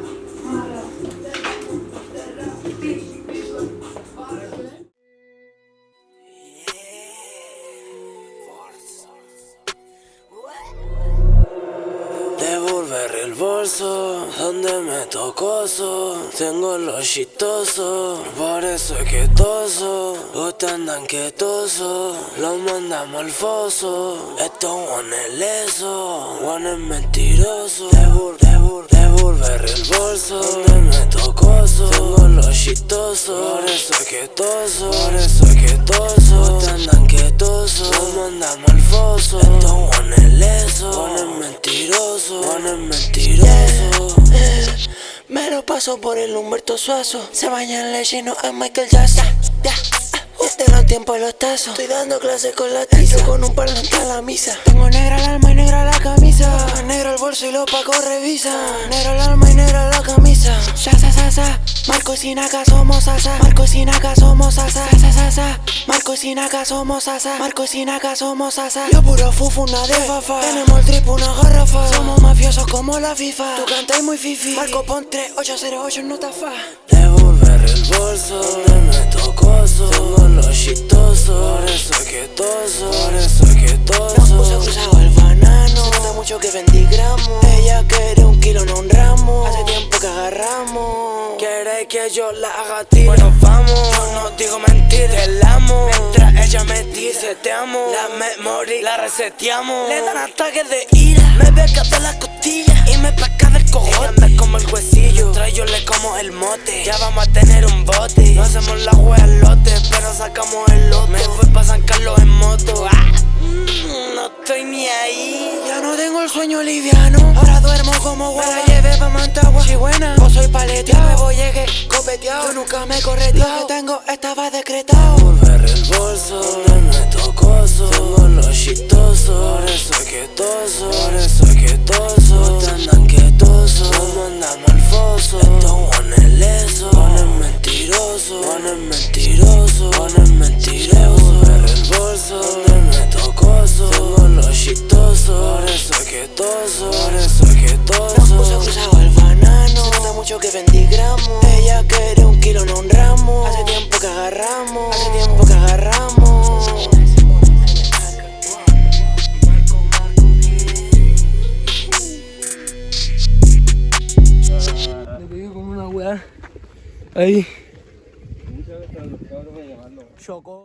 love. Devolver el bolso donde me tocó Tengo lo chistoso, por eso es quietoso. Ustedes andan quietoso, lo mandamos al foso. Esto one es leso, one es mentiroso. devolver el bolso donde me tocó Tengo lo chistoso, por eso es quietoso, por eso es quietoso. Ustedes andan quietoso, lo mandamos al foso. Esto one es mentiroso. Me lo paso por el Humberto Suazo. Se baña en leche y no es Michael Jackson. De los tiempos los tazos. Estoy dando clases con la tiza. Con un parlante a la misa. Tengo negra el alma y negra la camisa. Negro el bolso y los pacos revisa Negro el alma y negra la camisa. Sa sa sa sa Marcos y Naka somos asa Marcos y Naka somos asa Sa sa sa Marcos y Naka somos asa Marcos y Naka somos asa Yo puro fufu una de fafa. Tenemos el trip una garrafa. Somos mafiosos como la FIFA. Tú cantas muy fifi. Marco pon 3808 no está fa Devolver el bolso que yo la haga ti. Bueno vamos Yo no digo mentiras Te la amo. Mientras ella me dice te amo La memoria la reseteamos. Le dan ataques de ira Me beca de las costillas Y me placa del cojote. Ella me como el huesillo Trae yo le como el mote. Ya vamos a tener un bote No hacemos la wea al lote Pero sacamos Ahora duermo como guay Me la llevé pa' Mantagua Si buena. O soy paleteado. Nuevo llegué copeteado. Yo nunca me correteado. Lo que tengo estaba decretado. Volver el bolso donde me tocó Tengo lo chistoso Por eso es quietoso Por eso es quietoso Ustedes andan quietoso Nos mandamos al foso. Esto one es leso One es mentiroso One es mentiroso One es mentiroso. Volver el bolso mucho que vendí gramos Ella quiere un kilo no un ramo Hace tiempo que agarramos Hace tiempo que agarramos con una weá. Ahí. Chocó.